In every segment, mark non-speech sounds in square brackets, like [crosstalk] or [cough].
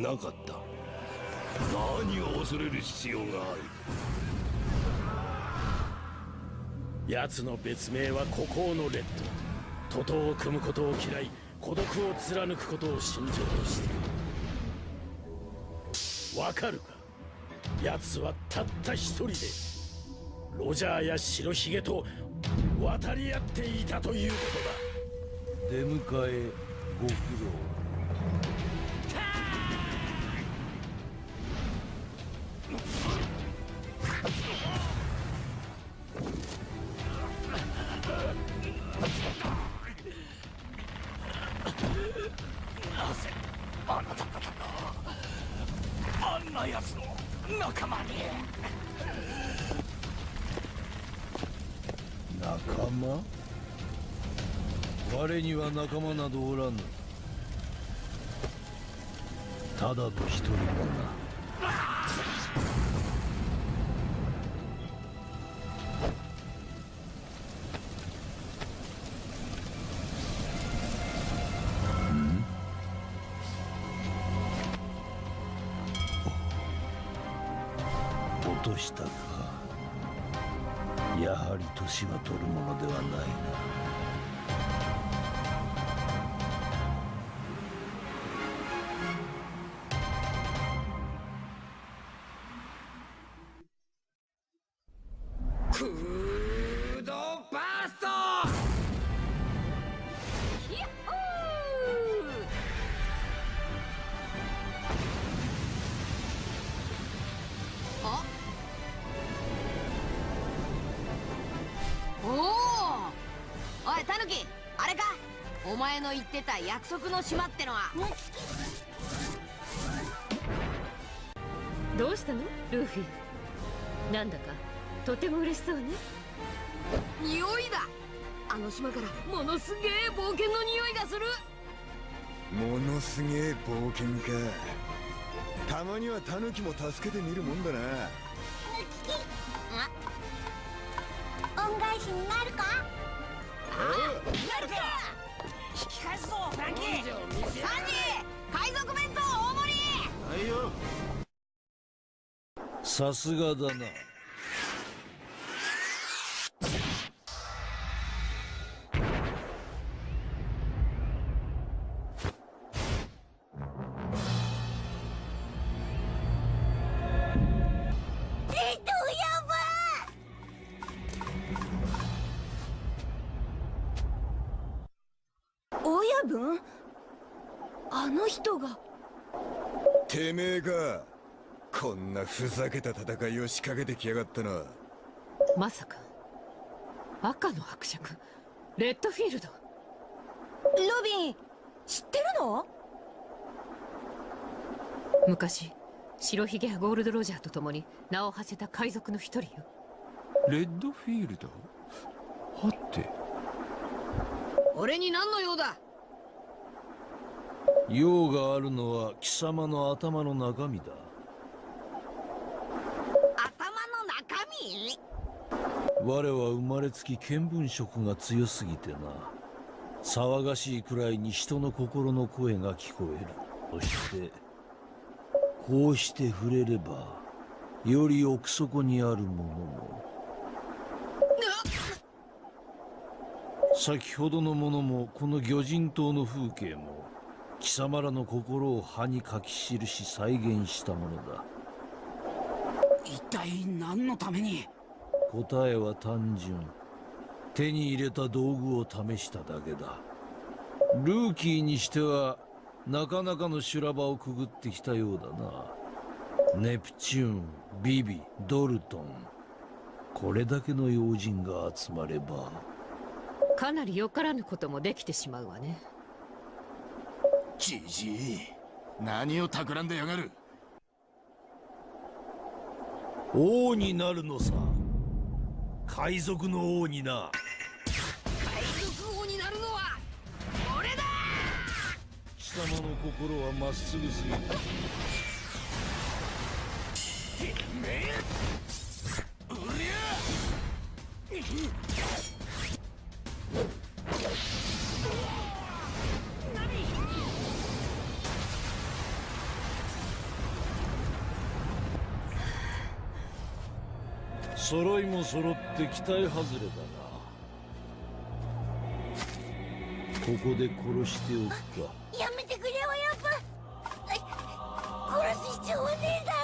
なかった。何を恐れる必要がある。奴の別名は孤高のレッド。徒党を組むことを嫌い孤独を貫くことを信条として。いるわかるか？奴はたった一人でロジャーや白ひげと渡り合っていたということだ。出迎えご苦労。仲間？我には仲間などおらぬ。ただの一人者。落言ってた約束の島ってのは。どうしたの？ルーフィ。なんだかとても嬉しそうね。匂いだ。あの島からものすげえ冒険の匂いがする。ものすげえ冒険か。たまにはタヌキも助けてみるもんだな。恩返しになるか？なるか！引き返すぞフランキーサンジ海賊弁当大盛り。はいよさすがだな。こんなふざけた戦いを仕掛けてきやがったな。まさか。赤の伯爵？レッドフィールド？ロビン知ってるの？昔白ひげやゴールド・ロジャーと共に名を馳せた海賊の一人よ。レッドフィールド？はて。俺に何の用だ？用があるのは貴様の頭の中身だ我は生まれつき見聞色が強すぎてな。騒がしいくらいに人の心の声が聞こえる。そしてこうして触れればより奥底にあるものも。先ほどのものもこの魚人島の風景も貴様らの心を歯に書き記し再現したものだ。一体何のために答えは単純。手に入れた道具を試しただけだ。ルーキーにしてはなかなかの修羅場をくぐってきたようだな。ネプチューンビビドルトン。これだけの用心が集まれば。かなりよからぬこともできてしまうわね。じじい何を企んでやがる？王になるのさ海賊の王にな。海賊王になるのは俺だ!貴様の心はまっすぐすぎるてめえうりゃ揃いも揃って期待外れだな。ここで殺しておくか。やめてくれ親分殺す必要はねえだろ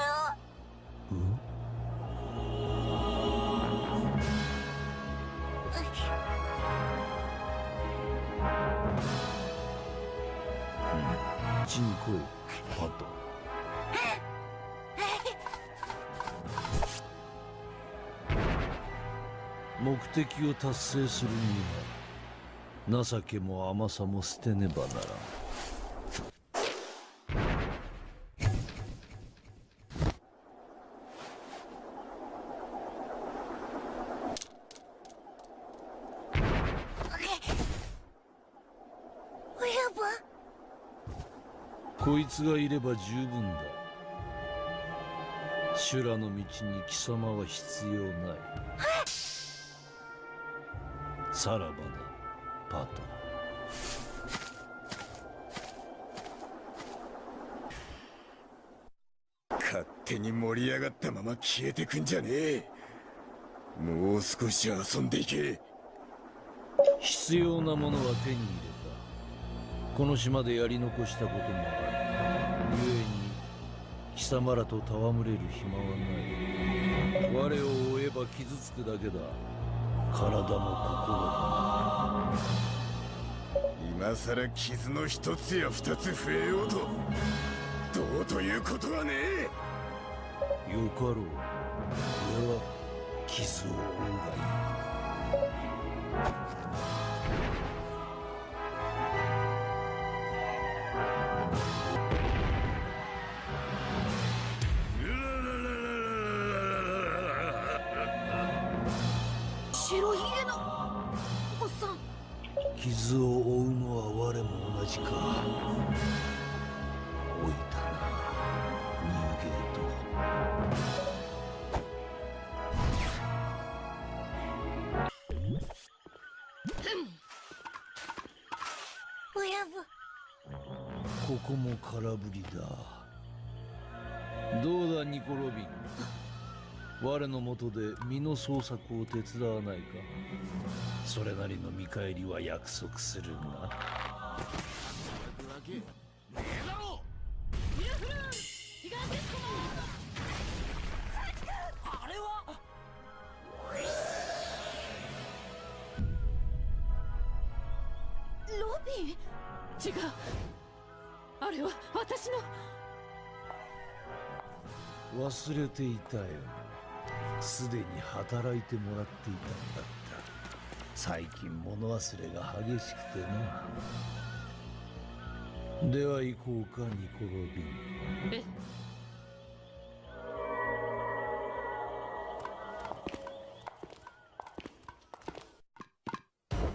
チンコイパト目的を達成するには情けも甘さも捨てねばならん。こいつがいれば十分だ。修羅の道に貴様は必要ないさらばだパト勝手に盛り上がったまま消えてくんじゃねえ。もう少し遊んでいけ。必要なものは手に入れた。この島でやり残したこともある故に貴様らと戯れる暇はない。我を追えば傷つくだけだ体も心も今さら傷の一つや二つ増えようとどうということはねえ。よかろう。俺は傷を負うがいい。傷を負うのは我も同じか。老いたなニューゲート親分ここも空振りだ。どうだニコ・ロビン我のもとで身の捜索を手伝わないか。それなりの見返りは約束するが。ロビン違うあれは私の。忘れていたよすでに働いてもらっていたんだった。最近物忘れが激しくてな。では行こうかニコ・ロビン。え？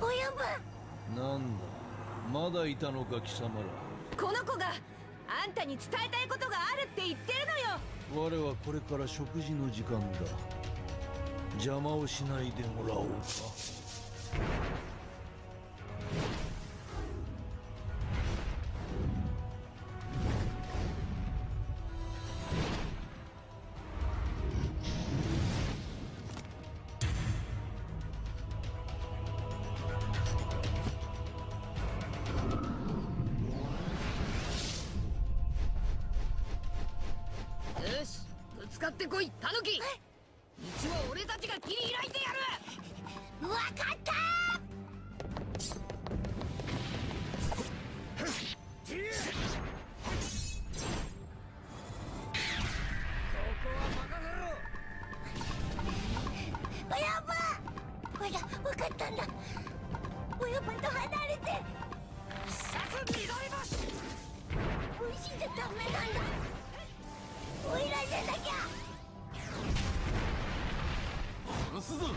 親分なんだ？まだいたのか貴様ら。この子があんたに伝えたいことがあるって言ってるのよ我はこれから食事の時間だ。邪魔をしないでもらおうか。は俺たちが切り開いてやるわかった親分ほらわかったんだ親分と離れてさす緑星美味しいじゃダメなんだおいらじゃなきゃ。殺すぞ道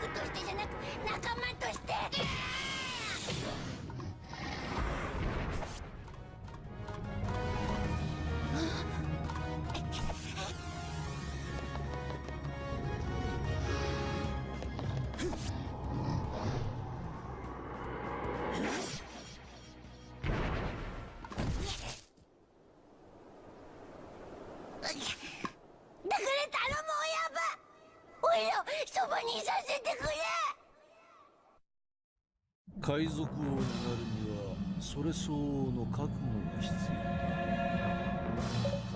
具としてじゃなく仲間として。海賊王になるにはそれ相応の覚悟が必要だ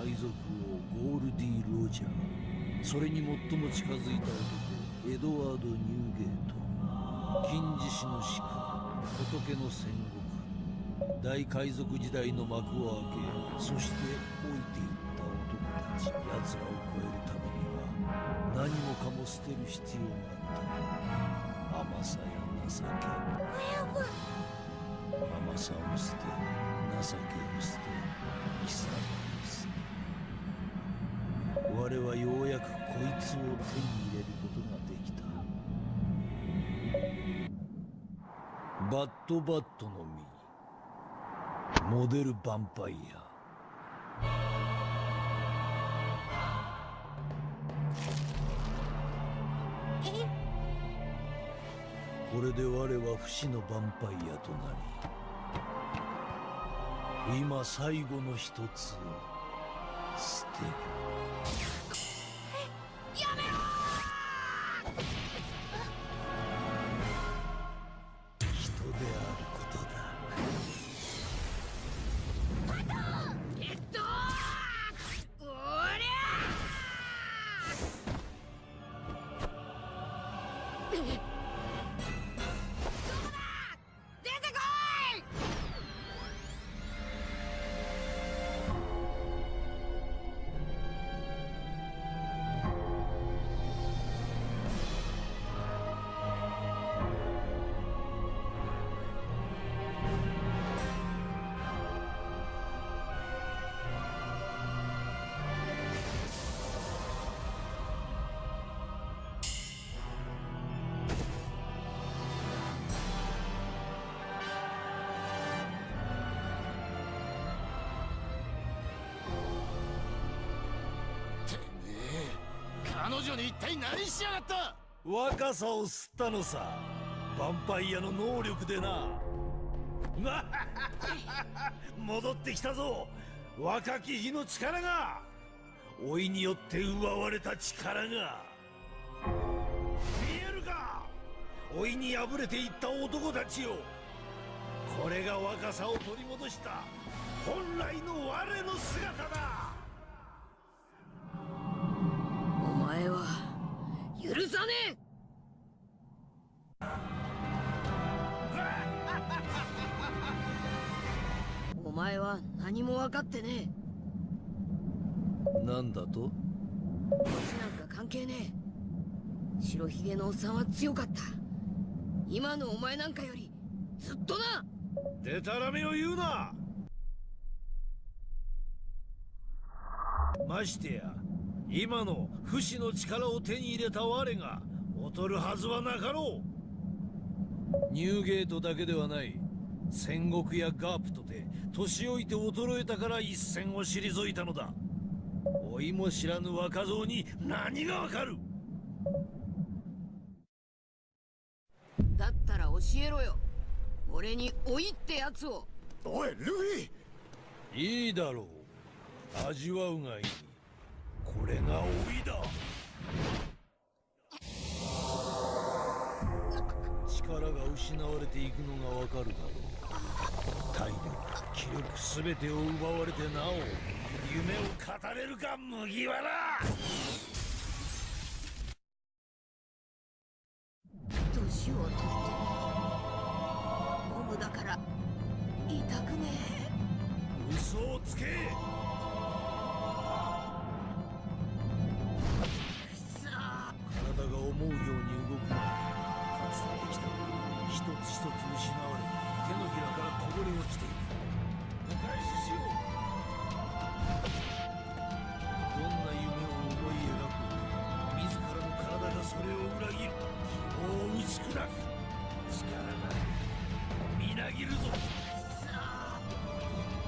海賊王ゴールディ・ロジャーそれに最も近づいた男エドワード・ニューゲート。金獅子の宿仏の戦国。大海賊時代の幕を開けそして老いていった男たち奴らを超えるためには何もかも捨てる必要があった。甘さや情け甘さを捨て情けを捨て貴様を捨て我はようやくこいつを手に入れることができた。バッドバットの実モデルヴァンパイア。これで我は不死のヴァンパイアとなり今最後の一つを捨てる。彼女に一体何しやがった？若さを吸ったのさ。ヴァンパイアの能力でな。[laughs] 戻ってきたぞ。若き日の力が。老いによって奪われた力が。見えるか？老いに敗れていった男たちよ。これが若さを取り戻した本来の我の姿だ。許さねえ！[laughs] お前は何も分かってねなんだと？え年なんか関係ねえ。白ひげのおっさんは強かった。今のお前なんかよりずっとな！でたらめを言うな！ましてや今の不死の力を手に入れた我が劣るはずはなかろう。ニューゲートだけではない戦国やガープトで年老いて衰えたから一戦を退いたのだ。老いも知らぬ若造に何がわかる。だったら教えろよ。俺に老いってやつを。おいルフィ！いいだろう。味わうがいいこれが老いだ。力が失われていくのがわかるだろう。体力気力すべてを奪われてなお夢を語れるか麦わら。年を取ってゴムだから痛くね嘘をつけ思うように動くがかつてできたもの一つ一つ失われ手のひらからこぼれ落ちていくお返ししようどんな夢を思い描こうと自らの体がそれを裏切る希望を打ち砕く力がみなぎるぞ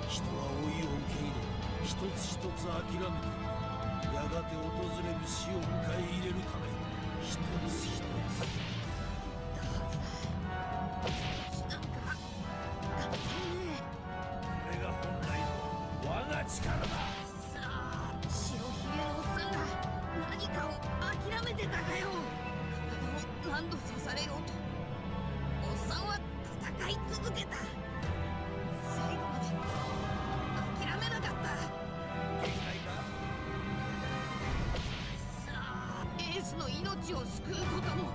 人は老いを受け入れ一つ一つ諦めてやがて訪れる死を迎え入れるため一つ一つを救うことも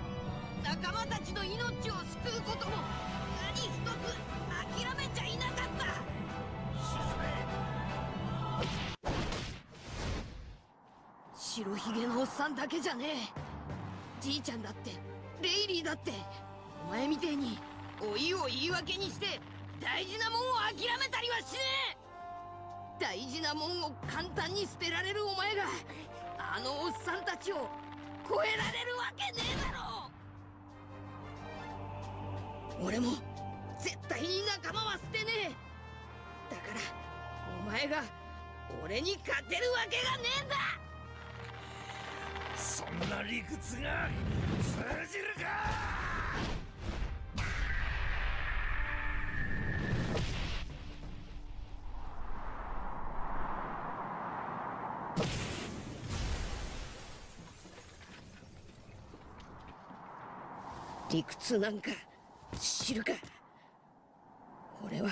仲間たちの命を救うことも何一つ諦めちゃいなかった。白ひげのおっさんだけじゃねえ。じいちゃんだってレイリーだってお前みてえに老いを言い訳にして大事なもんを諦めたりはしねえ。大事なもんを簡単に捨てられるお前があのおっさんたちを超えられるわけねえだろ！俺も絶対に仲間は捨てねえ。だからお前が俺に勝てるわけがねえんだ！そんな理屈が通じるか！理屈なんか知るか。俺は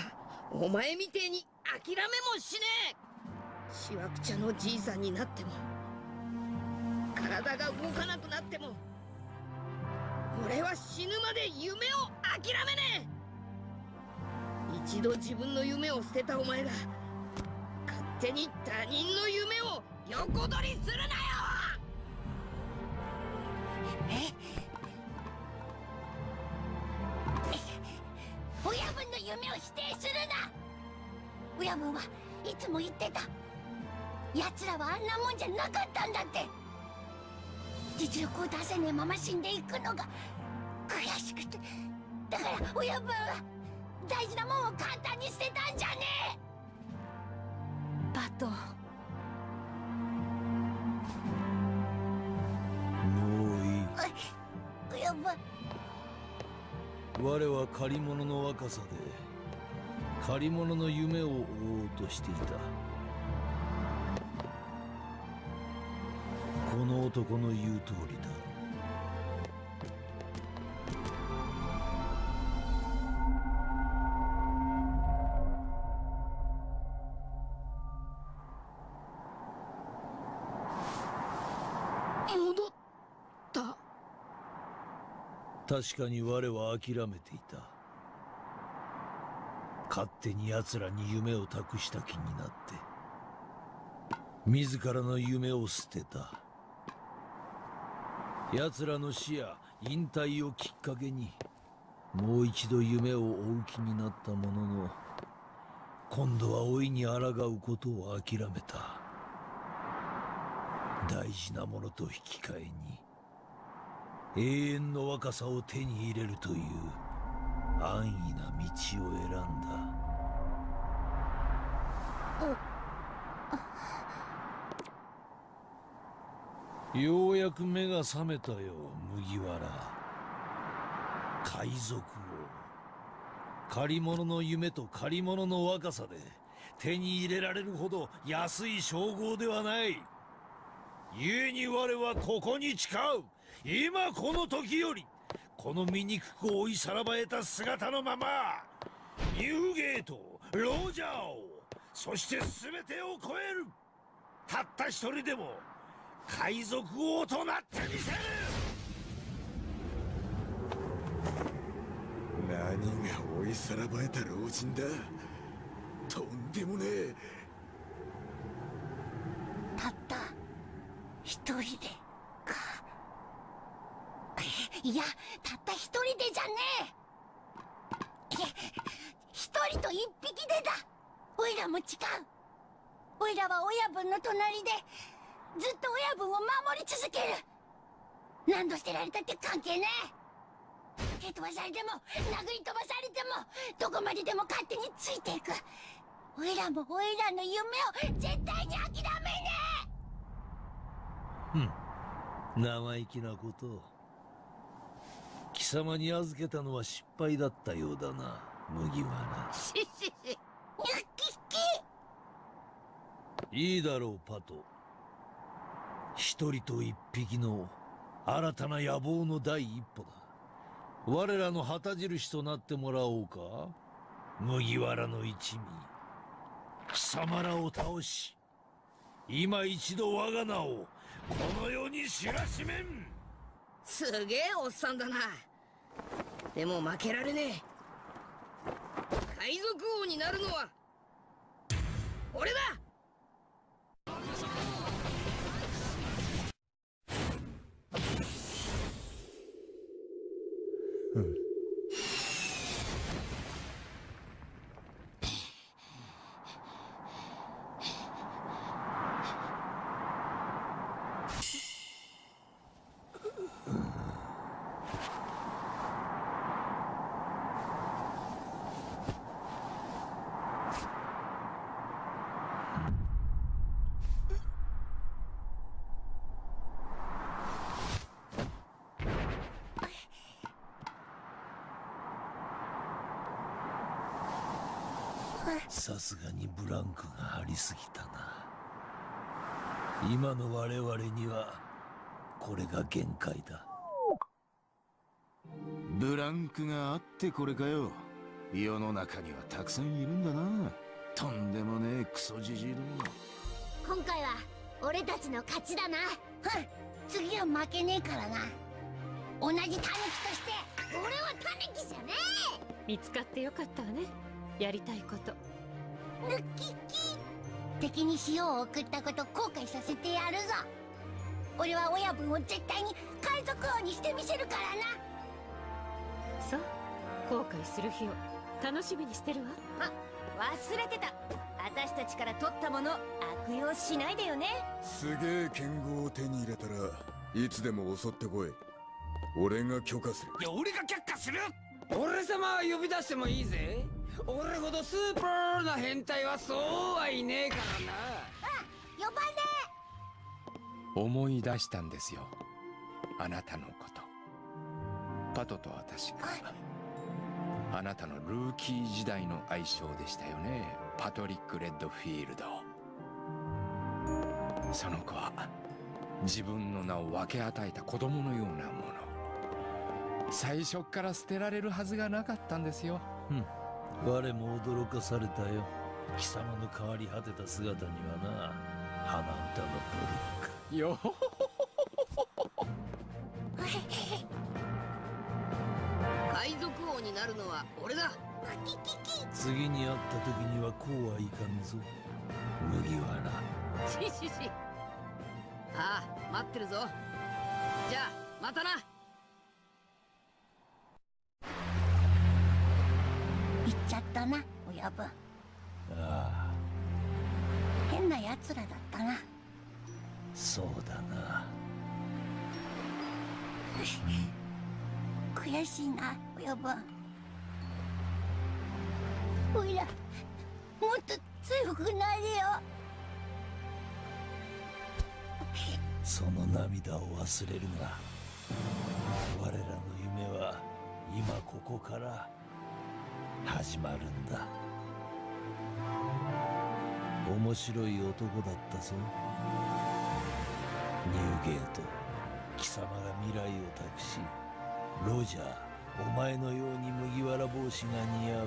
お前みてえに諦めもしねえ。しわくちゃのじいさんになっても体が動かなくなっても俺は死ぬまで夢を諦めねえ。一度自分の夢を捨てたお前が勝手に他人の夢を横取りするなよ。らはあんなもんじゃなかったんだって。実力を出せねえまま死んでいくのが悔しくて。だから親分は大事なもんを簡単に捨てたんじゃねえ。バトもういい。親分。我は借り物の若さで借り物の夢を追おうとしていた男の言う通りだ。戻った。確かに我は諦めていた。勝手に奴らに夢を託した気になって。自らの夢を捨てた奴らの死や引退をきっかけにもう一度夢を追う気になったものの今度は老いに抗うことを諦めた。大事なものと引き換えに永遠の若さを手に入れるという安易な道を選んだ。ようやく目が覚めたよ麦わら。海賊王。借り物の夢と借り物の若さで手に入れられるほど安い称号ではない。故に我はここに誓う。今この時よりこの醜く追いさらばえた姿のままニューゲートロジャーをそして全てを超える。たった一人でも海賊王となってみせる。何が追いさらばえた老人だ。とんでもねえ。たった。一人でか。いやたった一人でじゃねえ一人と一匹でだ。おいらも違う。おいらは親分の隣でずっと親分を守り続ける。何度捨てられたって関係ね。え蹴飛ばされても殴り飛ばされてもどこまででも勝手についていく。おいらもおいらの夢を絶対に諦めね生意気なことを。貴様に預けたのは失敗だったようだな麦わら。[laughs] ししし。えニュッキッキいいだろうパト一人と一匹の新たな野望の第一歩だ。我らの旗印となってもらおうか。麦わらの一味。貴様らを倒し今一度我が名をこの世に知らしめん。すげえおっさんだな。でも負けられねえ。海賊王になるのは俺だ。さすがにブランクがありすぎたな。今の我々にはこれが限界だ。ブランクがあってこれかよ。世の中にはたくさんいるんだな。とんでもねえクソじじいども。今回は俺たちの勝ちだな。ふん。次は負けねえからな。同じタヌキとして俺はタヌキじゃね見つかってよかったわねやりたいこと。えルッキッキ敵に塩を送ったこと後悔させてやるぞ。俺は親分を絶対に海賊王にしてみせるからな。そう。後悔する日を楽しみにしてるわ。忘れてた。私たちから取ったもの悪用しないでよね。すげえ剣豪を手に入れたらいつでも襲ってこい。俺が許可する。いや俺が却下する。俺様は呼び出してもいいぜ俺ほどスーパーな変態はそうはいねえからな。あ呼ばね思い出したんですよ。あなたのこと。パトと私が。あなたのルーキー時代の愛称でしたよね。パトリック・レッドフィールド。その子は自分の名を分け与えた子供のようなもの。最初っから捨てられるはずがなかったんですよ。うん。我も驚かされたよ。貴様の変わり果てた姿にはな。鼻歌のトリック。よ [laughs] 海賊王になるのは俺だ。[laughs] 次に会った時にはこうはいかんぞ。麦わら。[laughs] ししし。ああ待ってるぞ。じゃあまたな言っちゃったな親分。ああ。変な奴らだったな。そうだな。[laughs] 悔しいな親分。おいらもっと強くなれよ。その涙を忘れるな。我らの夢は今ここから始まるんだ。面白い男だったぞ。ニューゲート。貴様が未来を託しロジャーお前のように麦わら帽子が似合う